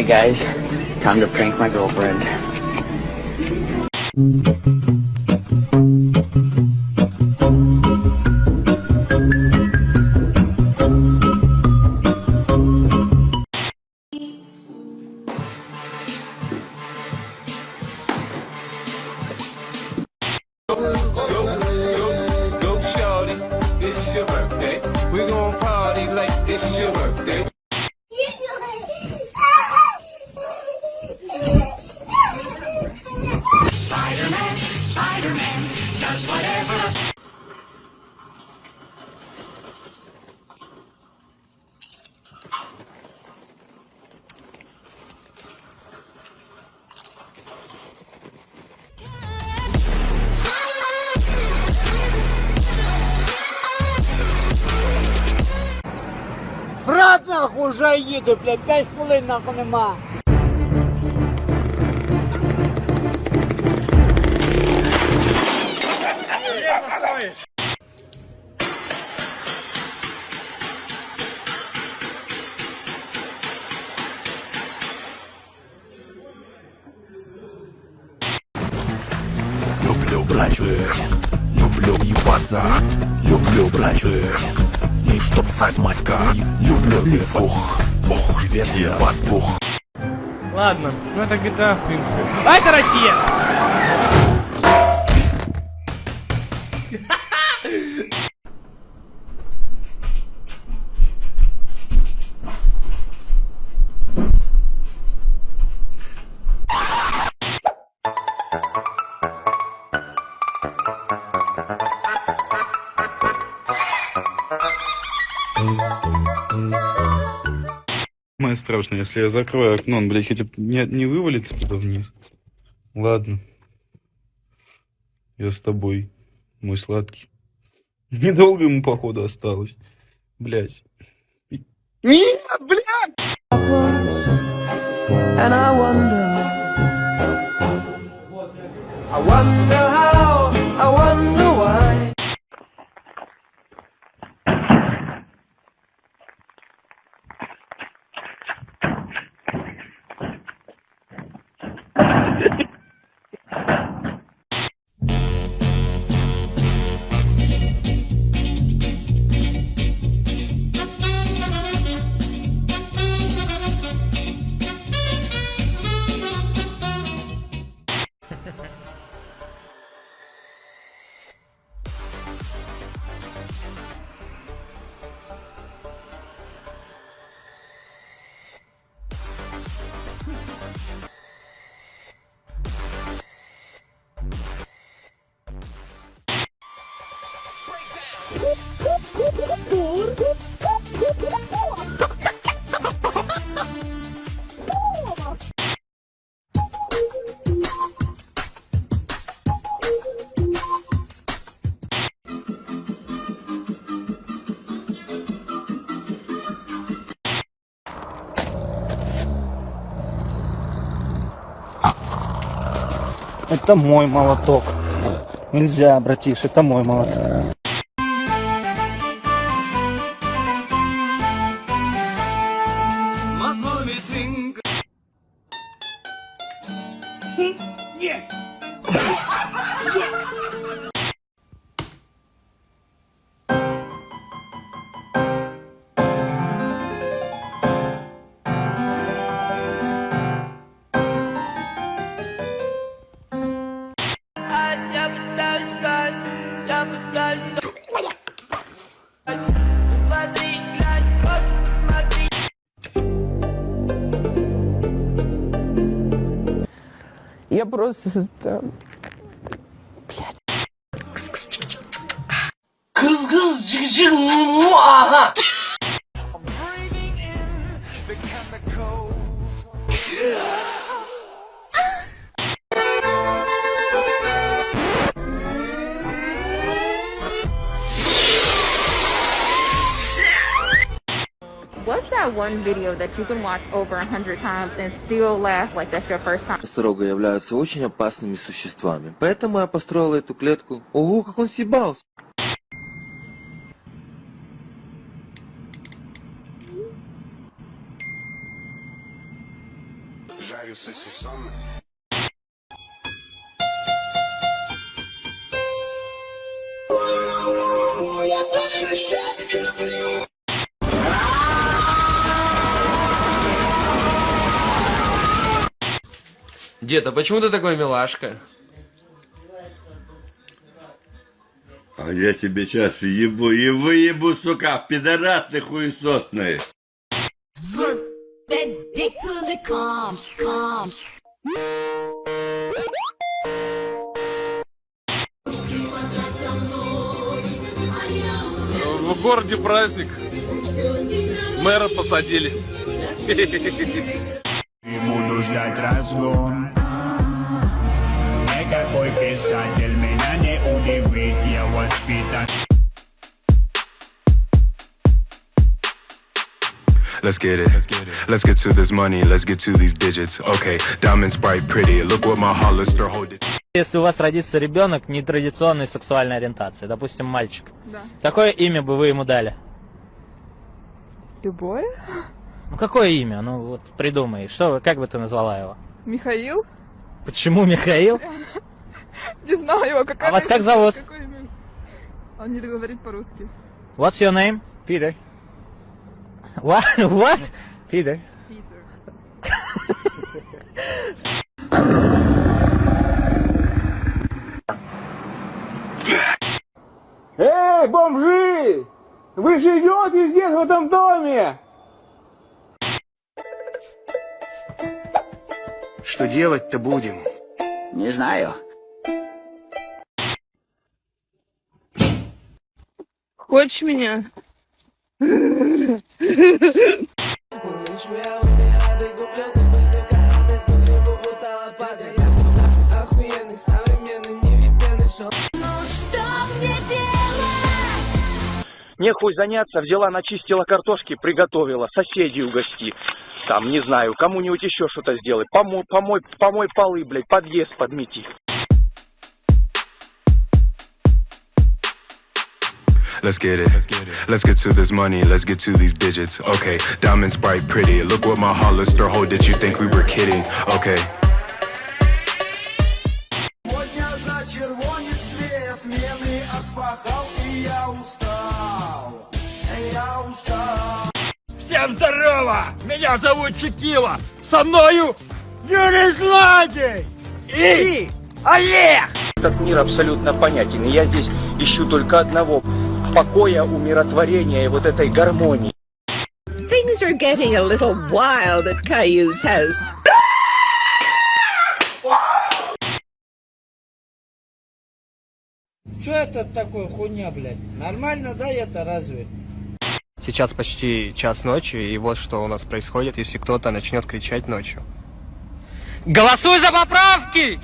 Alright guys, time to prank my girlfriend. Брат, нахуй, вже їду, блядь, 5 хвилин нахуй нема. Бранчуешь, люблю ебаться, люблю бранчуешь. И чтоб сать маська, люблю лесух, ох, ветер пастух. Ладно, ну это GTA, в принципе. А это Россия! Самое страшное, если я закрою окно, он, блядь, хотя бы не, не вывалится туда вниз. Ладно. Я с тобой, мой сладкий. Недолго ему, походу, осталось. Блядь. Нет, блядь! I wonder how, Это мой молоток. Нельзя, братиш, это мой молоток. Я просто... да, What's that one video that you can watch over a hundred times and still laugh like that's your first time? Носорога являются очень опасными существами. Поэтому я построила эту клетку. Ого, как он съебался. Дед, а почему ты такой милашка? А я тебе сейчас ебу и выебу, сука, пидорас ты хуесосный. В городе праздник. Мэра посадили. Буду ждать разгон Писатель меня не удивит Я воспитан Let's get it. Let's get to this money. Let's get to these digits. Okay, diamonds bright, pretty. Look what my Hollister hold it. Если у вас родится ребенок нетрадиционной сексуальной ориентации, допустим, мальчик, Да. какое имя бы вы ему дали? Любое? Ну какое имя? Ну вот придумай. Что, вы- как бы ты назвала его? Михаил? Почему Михаил? Не знаю, какая А вас как зовут? Имя? Он не говорит по-русски. What's your name? Peter. What? What? Peter. Питер. Эй, бомжи! Вы живете здесь, в этом доме? Что делать-то будем? Не знаю. Хочешь меня? Нехуй заняться, взяла, начистила картошки, приготовила, соседей угости. Там, не знаю, кому-нибудь еще что-то сделай. Помой, помой, помой полы, блядь, подъезд подмети. Let's get it. Let's get to this money. Let's get to these digits. Okay, diamonds bright, pretty. Look what my Hollister hold. Did you think we were kidding? Okay. И. Всем здорово! Меня зовут Чекила! Со мною Юрий Злодей! И Олег! Этот мир абсолютно понятен. И я здесь ищу только одного. Покоя, умиротворения и вот этой гармонии. Things are getting a little wild at Caillou's house. Что это такое хуйня, блядь? Нормально, да, это разве? Сейчас почти час ночи, и вот что у нас происходит, если кто-то начнет кричать ночью. Голосуй за поправки!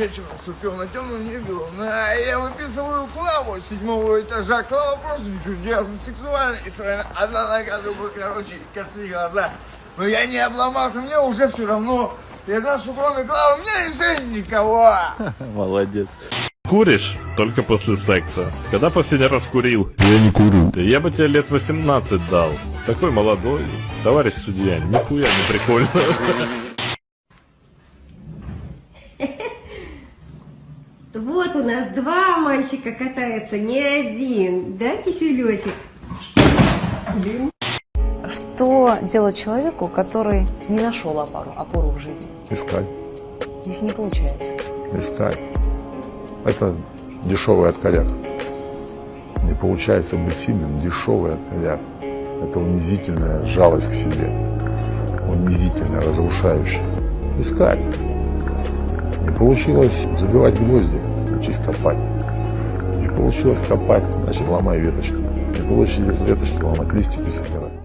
Вечер наступил на темном небе, а я выписываю Клаву с седьмого этажа. Клава просто не чудесная, сексуальная и срана. Одна нога, другой, короче, косые глаза. Но я не обломался, мне уже все равно. Я знаю, что кроме Клавы у меня и жизнь никого. Молодец. Куришь? Только после секса. Когда последний раз курил? Я не курю. Я бы тебе лет 18 дал. Такой молодой. Товарищ судья, нихуя не прикольно. Вот у нас два мальчика катаются, не один, да, киселетик? Блин. Что делать человеку, который не нашел опору, опору в жизни? Искать, Если не получается. искать. Это дешевый откоряк. Не получается быть сильным, дешевый откоряк. Это унизительная жалость к себе. Унизительная, разрушающая. Искать. Не получилось забивать гвозди, учись копать. Не получилось копать, значит ломай веточку. Не получилось веточки, ломать листики собирать.